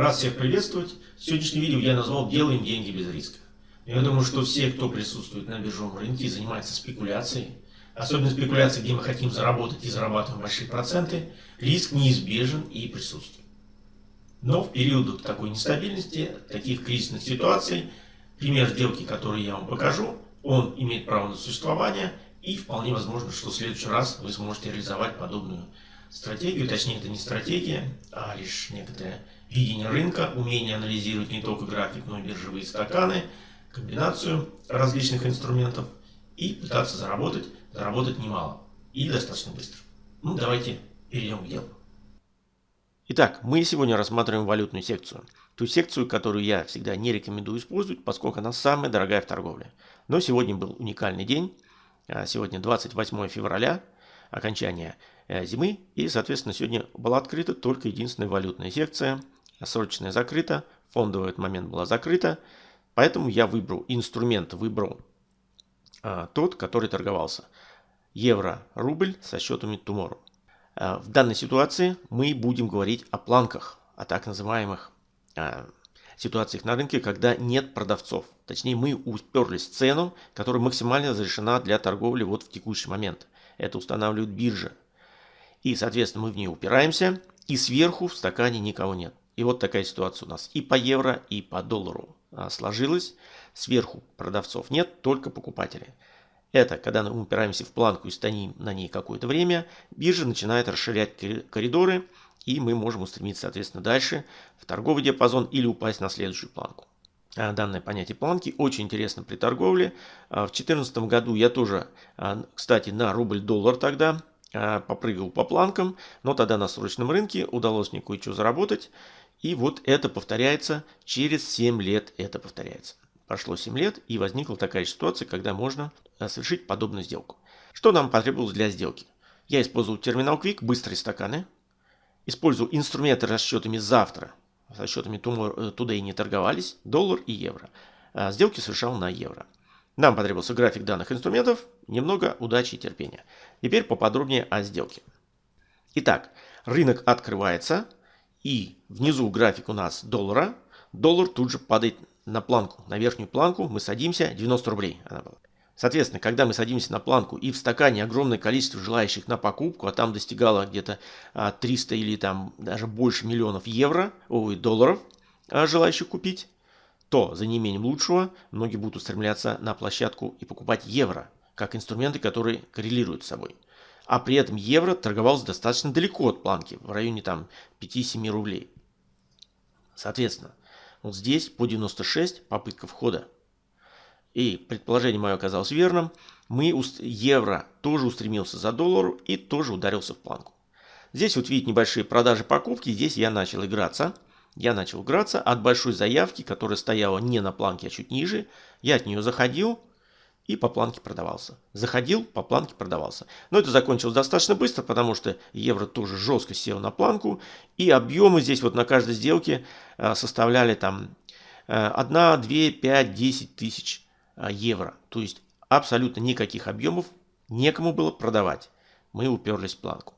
Рад всех приветствовать. Сегодняшнее видео я назвал «Делаем деньги без риска». Я думаю, что все, кто присутствует на биржевом рынке и занимается спекуляцией, особенно спекуляцией, где мы хотим заработать и зарабатываем большие проценты, риск неизбежен и присутствует. Но в период такой нестабильности, таких кризисных ситуаций, пример сделки, который я вам покажу, он имеет право на существование и вполне возможно, что в следующий раз вы сможете реализовать подобную стратегию. Точнее, это не стратегия, а лишь некоторое видение рынка, умение анализировать не только график, но и биржевые стаканы, комбинацию различных инструментов и пытаться заработать, заработать немало и достаточно быстро. Ну, давайте перейдем к делу. Итак, мы сегодня рассматриваем валютную секцию. Ту секцию, которую я всегда не рекомендую использовать, поскольку она самая дорогая в торговле. Но сегодня был уникальный день. А, сегодня 28 февраля, окончание э, зимы. И, соответственно, сегодня была открыта только единственная валютная секция. Срочная закрыта, фондовая в этот момент была закрыта. Поэтому я выбрал инструмент, выбрал а, тот, который торговался. Евро-рубль со счетами Tomorrow. Э, в данной ситуации мы будем говорить о планках, о так называемых э, ситуациях на рынке, когда нет продавцов. Точнее, мы уперлись в цену, которая максимально разрешена для торговли вот в текущий момент. Это устанавливает биржа. И, соответственно, мы в нее упираемся, и сверху в стакане никого нет. И вот такая ситуация у нас и по евро, и по доллару э, сложилась. Сверху продавцов нет, только покупатели. Это когда мы упираемся в планку и стоим на ней какое-то время, биржа начинает расширять коридоры, и мы можем устремиться, соответственно, дальше в торговый диапазон или упасть на следующую планку. А, данное понятие планки очень интересно при торговле. А, в 2014 году я тоже, а, кстати, на рубль-доллар тогда попрыгал по планкам, но тогда на срочном рынке удалось мне кое-что заработать. И вот это повторяется, через 7 лет это повторяется. Прошло 7 лет и возникла такая ситуация, когда можно э, совершить подобную сделку. Что нам потребовалось для сделки? Я использовал терминал Quick, быстрые стаканы. Использовал инструменты расчетами завтра. С расчетами э, Today не торговались. Доллар и евро. А сделки совершал на евро. Нам потребовался график данных инструментов, немного удачи и терпения. Теперь поподробнее о сделке. Итак, рынок открывается и внизу график у нас доллара. Доллар тут же падает на планку, на верхнюю планку мы садимся, 90 рублей она была. Соответственно, когда мы садимся на планку и в стакане огромное количество желающих на покупку, а там достигало где-то 300 а, или там даже больше миллионов евро, ой, долларов а, желающих купить, то за неимением лучшего многие будут устремляться на площадку и покупать евро, как инструменты, которые коррелируют с собой. А при этом евро торговался достаточно далеко от планки, в районе там 5-7 рублей. Соответственно, вот здесь по 96 попытка входа. И предположение мое оказалось верным. Мы, евро тоже устремился за доллару и тоже ударился в планку. Здесь вот видите небольшие продажи покупки. Здесь я начал играться. Я начал играться от большой заявки, которая стояла не на планке, а чуть ниже. Я от нее заходил и по планке продавался. Заходил, по планке продавался. Но это закончилось достаточно быстро, потому что евро тоже жестко сел на планку. И объемы здесь вот на каждой сделке э, составляли там 1, 2, 5, 10 тысяч э, евро. То есть абсолютно никаких объемов некому было продавать. Мы уперлись в планку.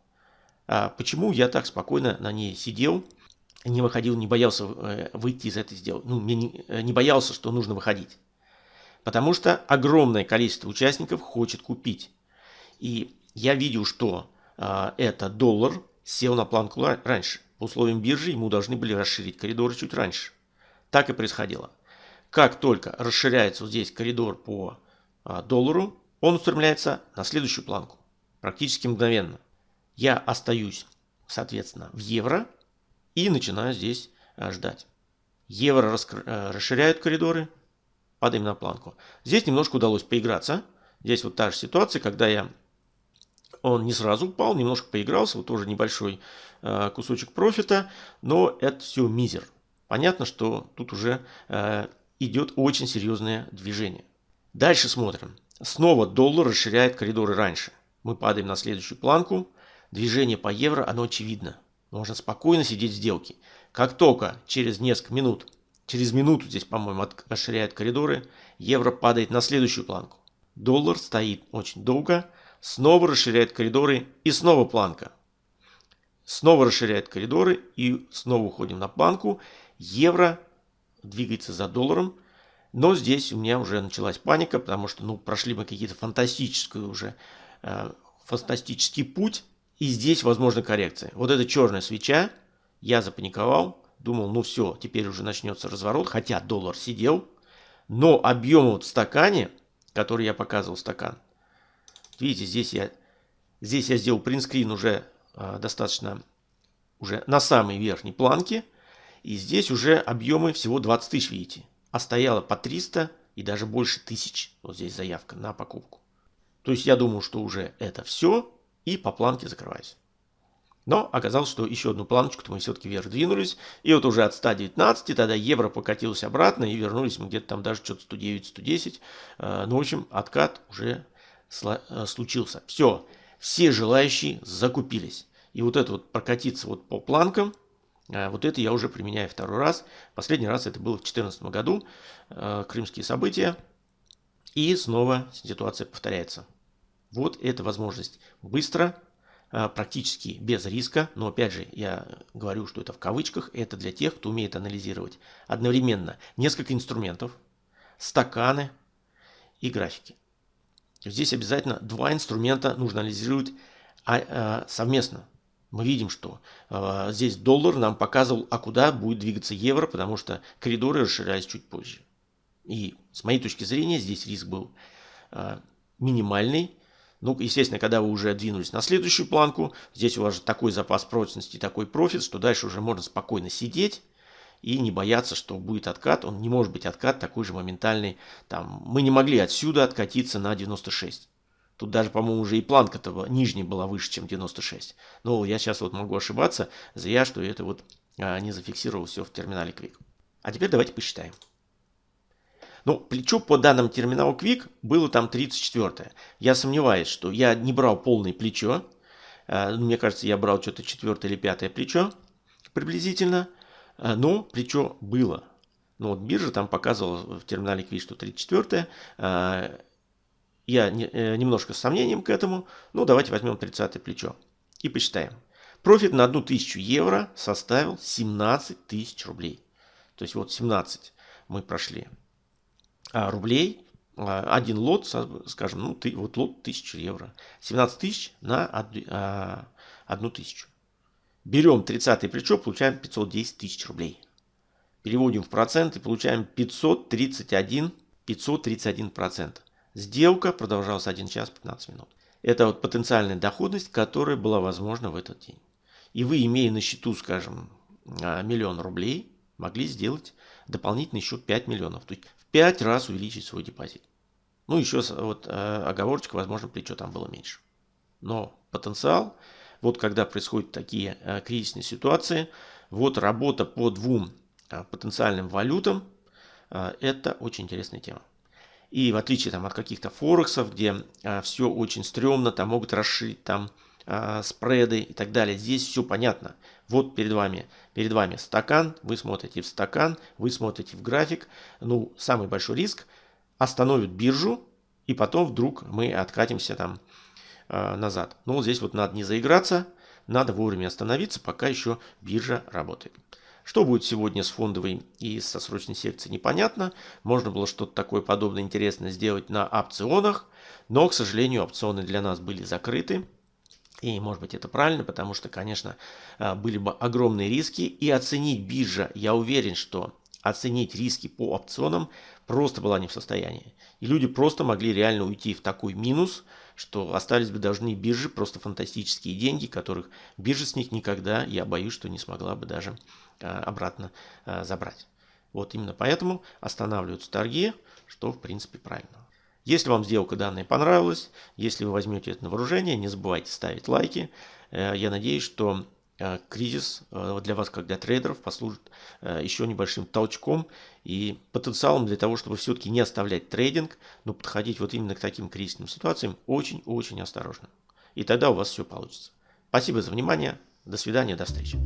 А почему я так спокойно на ней сидел, не выходил, не боялся э, выйти из этой сделки? Ну, не, не боялся, что нужно выходить. Потому что огромное количество участников хочет купить. И я видел, что э, это доллар сел на планку раньше. По условиям биржи ему должны были расширить коридоры чуть раньше. Так и происходило. Как только расширяется вот здесь коридор по э, доллару, он устремляется на следующую планку. Практически мгновенно. Я остаюсь, соответственно, в евро и начинаю здесь э, ждать. Евро расширяют коридоры, падаем на планку. Здесь немножко удалось поиграться. Здесь вот та же ситуация, когда я он не сразу упал, немножко поигрался, вот тоже небольшой э, кусочек профита, но это все мизер. Понятно, что тут уже э, идет очень серьезное движение. Дальше смотрим. Снова доллар расширяет коридоры раньше. Мы падаем на следующую планку. Движение по евро, оно очевидно. Можно спокойно сидеть в сделке. Как только через несколько минут Через минуту здесь, по-моему, расширяют коридоры. Евро падает на следующую планку. Доллар стоит очень долго. Снова расширяет коридоры и снова планка. снова расширяет коридоры и снова уходим на планку. Евро двигается за долларом. Но здесь у меня уже началась паника, потому что ну, прошли мы какие-то фантастические уже, э, фантастический путь. И здесь возможна коррекция. Вот эта черная свеча, я запаниковал, думал, ну все, теперь уже начнется разворот, хотя доллар сидел. Но объем вот в стакане, который я показывал стакан, видите, здесь я, здесь я сделал принтскрин уже э, достаточно уже на самой верхней планке. И здесь уже объемы всего 20 тысяч, видите. А стояло по 300 и даже больше тысяч. Вот здесь заявка на покупку. То есть я думал, что уже это все. И по планке закрываюсь. Но оказалось, что еще одну планочку-то мы все-таки вверх двинулись. И вот уже от 119 тогда евро покатился обратно. И вернулись мы где-то там даже что-то 109-110. Э, ну, в общем, откат уже э, случился. Все, все желающие закупились. И вот это вот прокатиться вот по планкам, э, вот это я уже применяю второй раз. Последний раз это было в 2014 году, крымские события. И снова ситуация повторяется. Вот эта возможность быстро, практически без риска, но опять же я говорю, что это в кавычках, это для тех, кто умеет анализировать одновременно несколько инструментов, стаканы и графики. Здесь обязательно два инструмента нужно анализировать а, совместно мы видим, что э, здесь доллар нам показывал, а куда будет двигаться евро, потому что коридоры расширялись чуть позже. И с моей точки зрения здесь риск был э, минимальный. Ну, естественно, когда вы уже двинулись на следующую планку, здесь у вас же такой запас прочности, такой профит, что дальше уже можно спокойно сидеть и не бояться, что будет откат. Он не может быть откат такой же моментальный. Там, мы не могли отсюда откатиться на 96. Тут даже, по-моему, уже и планка-то нижняя была выше, чем 96. Но я сейчас вот могу ошибаться, зря, что это вот а, не зафиксировал все в терминале Quick. А теперь давайте посчитаем. Ну, плечо по данным терминала Quick было там 34. Я сомневаюсь, что я не брал полное плечо. А, мне кажется, я брал что-то четвертое или пятое плечо приблизительно. А, но плечо было. Ну вот биржа там показывала в терминале Quick, что 34 я не, э, немножко с сомнением к этому. Ну, давайте возьмем 30 плечо и посчитаем. Профит на 1000 евро составил 17 тысяч рублей. То есть вот 17 мы прошли рублей. А, один лот, скажем, ну, ты, вот лот 1000 евро. 17 тысяч на 1 а, тысячу. Берем 30 плечо, получаем 510 тысяч рублей. Переводим в проценты, получаем 531, 531 процент. Сделка продолжалась 1 час 15 минут. Это вот потенциальная доходность, которая была возможна в этот день. И вы, имея на счету, скажем, а, миллион рублей, могли сделать дополнительно еще 5 миллионов. То есть 5 раз увеличить свой депозит. Ну, еще вот э, оговорочка, возможно, плечо там было меньше. Но потенциал, вот когда происходят такие э, кризисные ситуации, вот работа по двум э, потенциальным валютам, это очень интересная тема. И в отличие там, от каких-то форексов, где все очень стрёмно, там могут расширить там а, спреды и так далее. Здесь все понятно. Вот перед вами, перед вами стакан, вы смотрите в стакан, вы смотрите в график. Ну, самый большой риск остановит биржу, и потом вдруг мы откатимся там а, назад. Ну, здесь вот надо не заиграться, надо вовремя остановиться, пока еще биржа работает. Что будет сегодня с фондовой и со срочной секцией, непонятно. Можно было что-то такое подобное интересное сделать на опционах, но, к сожалению, опционы для нас были закрыты. И, может быть, это правильно, потому что, конечно, а, были бы огромные риски. И оценить биржа, я уверен, что оценить риски по опционам просто была не в состоянии. И люди просто могли реально уйти в такой минус, что остались бы должны биржи просто фантастические деньги, которых биржа с них никогда, я боюсь, что не смогла бы даже а, обратно а, забрать. Вот именно поэтому останавливаются торги, что в принципе правильно. Если вам сделка данная понравилась, если вы возьмете это на вооружение, не забывайте ставить лайки. Э, я надеюсь, что э, кризис э, для вас, как для трейдеров, послужит еще небольшим толчком и потенциалом для того, чтобы все-таки не оставлять трейдинг, но подходить вот именно к таким кризисным ситуациям очень-очень осторожно. И тогда у вас все получится. Спасибо за внимание. До свидания, до встречи.